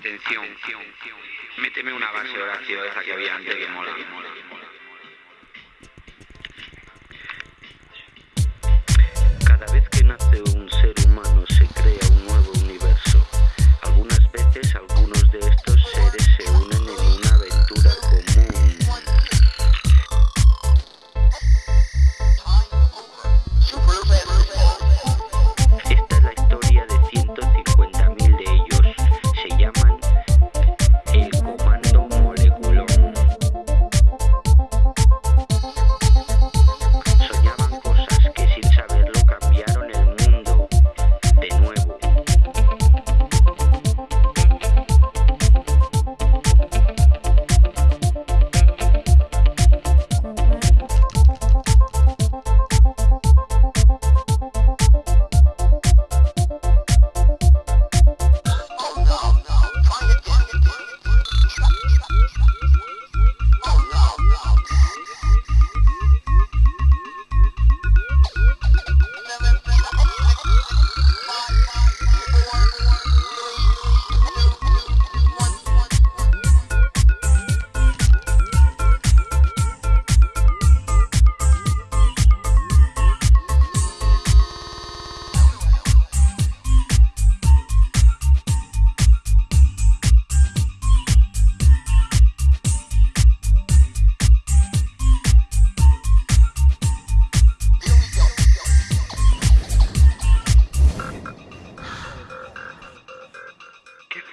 Atención, méteme una base de oración esa que había antes que mola, que mola, que mola.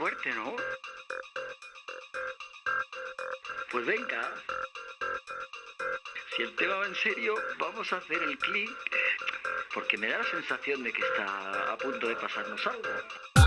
Fuerte, ¿no? Pues venga. Si el tema va en serio, vamos a hacer el clic. Porque me da la sensación de que está a punto de pasarnos algo.